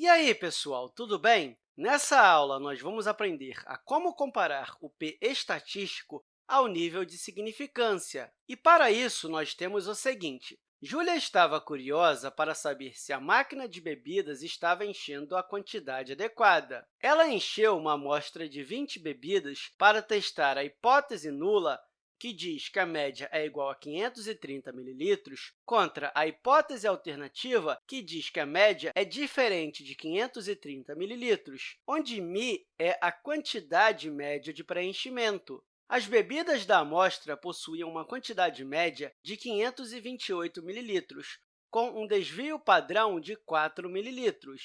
E aí, pessoal, tudo bem? Nessa aula, nós vamos aprender a como comparar o p estatístico ao nível de significância. E, para isso, nós temos o seguinte. Júlia estava curiosa para saber se a máquina de bebidas estava enchendo a quantidade adequada. Ela encheu uma amostra de 20 bebidas para testar a hipótese nula que diz que a média é igual a 530 ml, contra a hipótese alternativa, que diz que a média é diferente de 530 ml, onde μ é a quantidade média de preenchimento. As bebidas da amostra possuíam uma quantidade média de 528 ml, com um desvio padrão de 4 ml.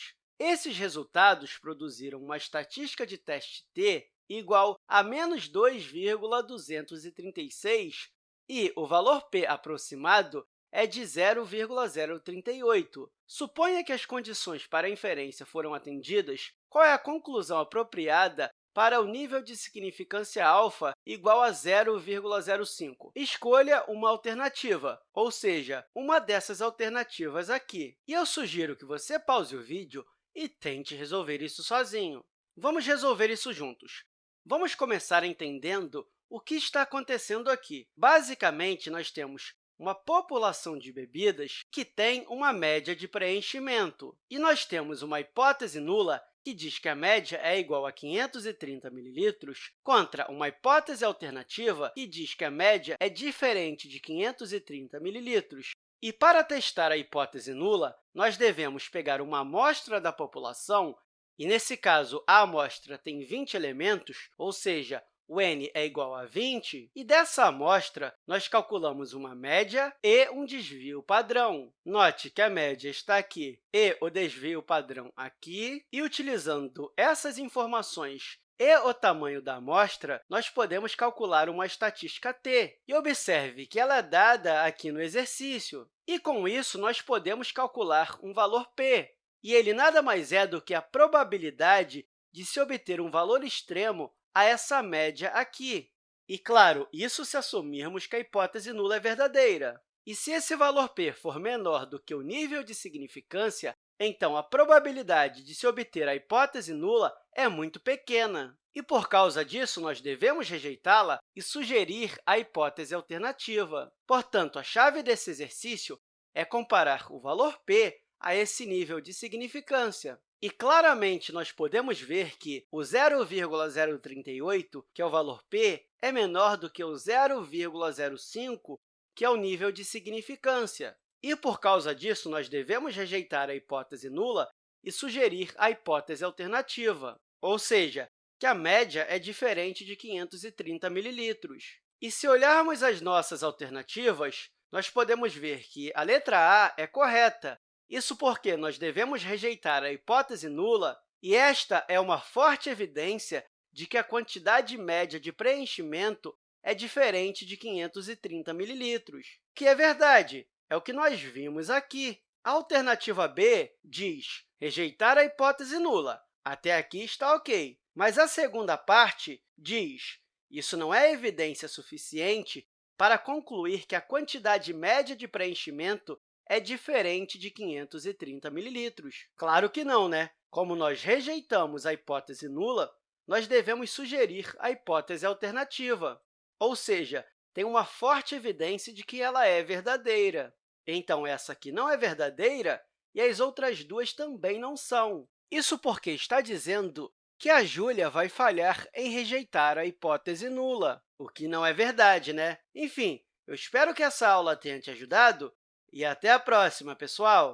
Esses resultados produziram uma estatística de teste t igual a menos 2,236 e o valor p aproximado é de 0,038. Suponha que as condições para a inferência foram atendidas, qual é a conclusão apropriada para o nível de significância alfa igual a 0,05. Escolha uma alternativa, ou seja, uma dessas alternativas aqui. E eu sugiro que você pause o vídeo e tente resolver isso sozinho. Vamos resolver isso juntos. Vamos começar entendendo o que está acontecendo aqui. Basicamente, nós temos uma população de bebidas que tem uma média de preenchimento. E nós temos uma hipótese nula que diz que a média é igual a 530 ml, contra uma hipótese alternativa que diz que a média é diferente de 530 ml. E, para testar a hipótese nula, nós devemos pegar uma amostra da população e, nesse caso, a amostra tem 20 elementos, ou seja, o n é igual a 20, e dessa amostra, nós calculamos uma média e um desvio padrão. Note que a média está aqui e o desvio padrão aqui, e utilizando essas informações e o tamanho da amostra, nós podemos calcular uma estatística t. E observe que ela é dada aqui no exercício. E, com isso, nós podemos calcular um valor p, e ele nada mais é do que a probabilidade de se obter um valor extremo a essa média aqui. E, claro, isso se assumirmos que a hipótese nula é verdadeira. E se esse valor p for menor do que o nível de significância, então a probabilidade de se obter a hipótese nula é muito pequena. E, por causa disso, nós devemos rejeitá-la e sugerir a hipótese alternativa. Portanto, a chave desse exercício é comparar o valor p a esse nível de significância. E, claramente, nós podemos ver que o 0,038, que é o valor p, é menor do que o 0,05, que é o nível de significância. E, por causa disso, nós devemos rejeitar a hipótese nula e sugerir a hipótese alternativa, ou seja, que a média é diferente de 530 ml. E, se olharmos as nossas alternativas, nós podemos ver que a letra A é correta, isso porque nós devemos rejeitar a hipótese nula, e esta é uma forte evidência de que a quantidade média de preenchimento é diferente de 530 ml, que é verdade, é o que nós vimos aqui. A alternativa B diz rejeitar a hipótese nula. Até aqui está ok. Mas a segunda parte diz isso não é evidência suficiente para concluir que a quantidade média de preenchimento é diferente de 530 ml. Claro que não, né? Como nós rejeitamos a hipótese nula, nós devemos sugerir a hipótese alternativa, ou seja, tem uma forte evidência de que ela é verdadeira. Então, essa aqui não é verdadeira e as outras duas também não são. Isso porque está dizendo que a Júlia vai falhar em rejeitar a hipótese nula, o que não é verdade, né? Enfim, eu espero que essa aula tenha te ajudado e até a próxima, pessoal!